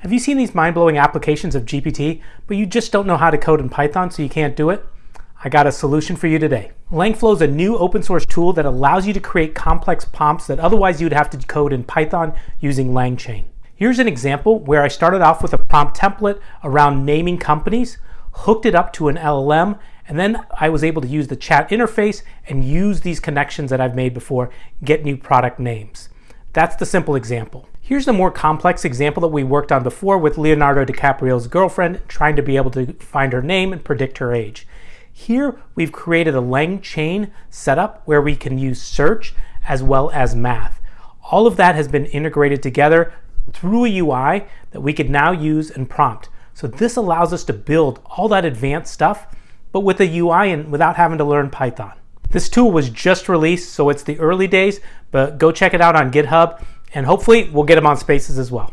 Have you seen these mind-blowing applications of GPT, but you just don't know how to code in Python so you can't do it? I got a solution for you today. LangFlow is a new open source tool that allows you to create complex prompts that otherwise you'd have to code in Python using LangChain. Here's an example where I started off with a prompt template around naming companies, hooked it up to an LLM, and then I was able to use the chat interface and use these connections that I've made before, get new product names. That's the simple example. Here's the more complex example that we worked on before with Leonardo DiCaprio's girlfriend trying to be able to find her name and predict her age. Here we've created a LangChain setup where we can use search as well as math. All of that has been integrated together through a UI that we could now use and prompt. So this allows us to build all that advanced stuff, but with a UI and without having to learn Python. This tool was just released, so it's the early days, but go check it out on GitHub, and hopefully we'll get them on Spaces as well.